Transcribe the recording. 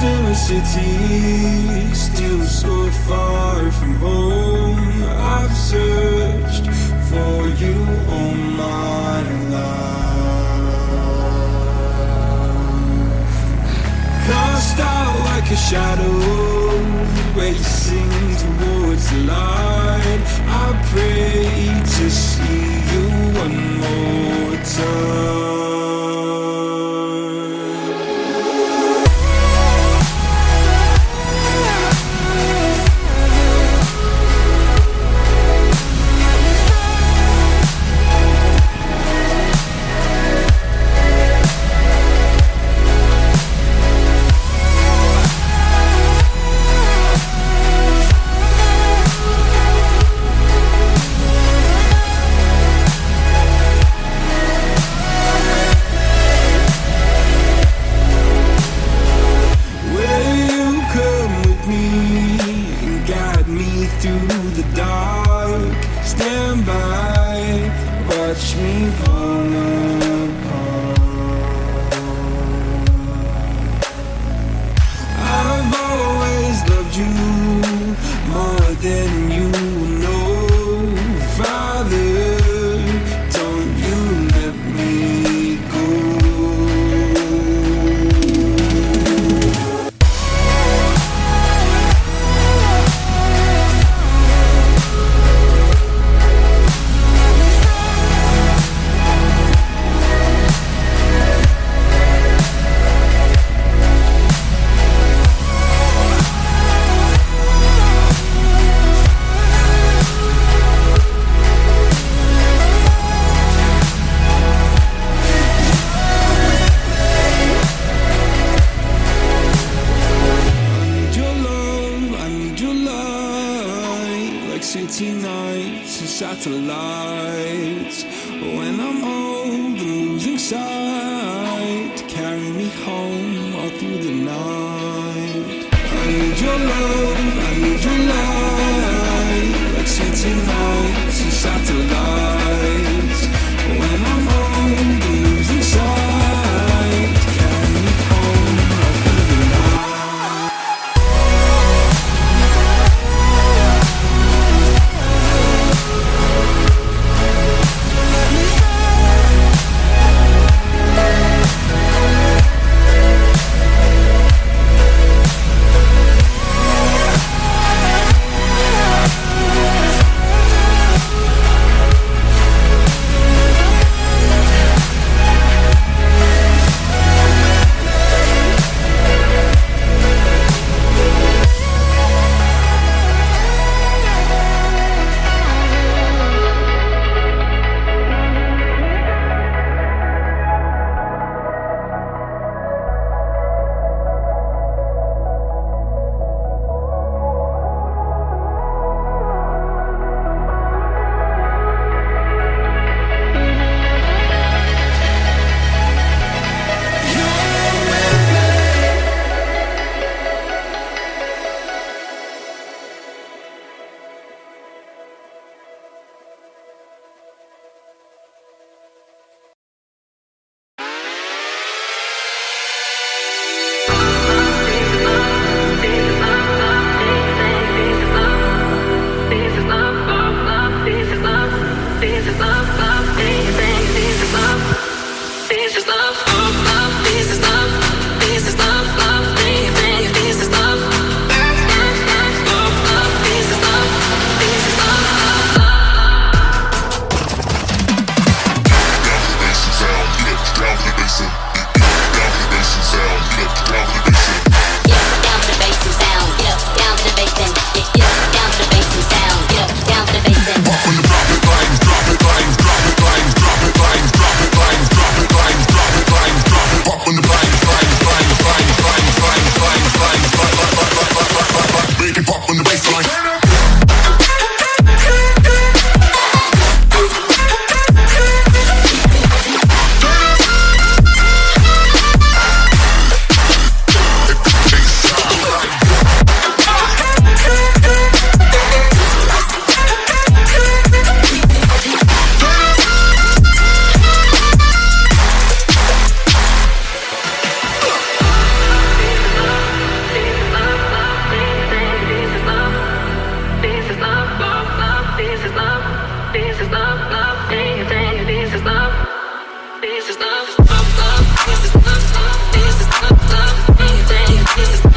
still a city, still so far from home. I've searched for you all my life. Cast out like a shadow, through the dark? Stand by, watch me fall apart. I've always loved you more than satellites. When I'm old and losing sight Carry me home all through the night. I need your love keep up on the baseline. love. This is love, love. This is love. This is love, love, love. This is love, love. This is love, love. This is love.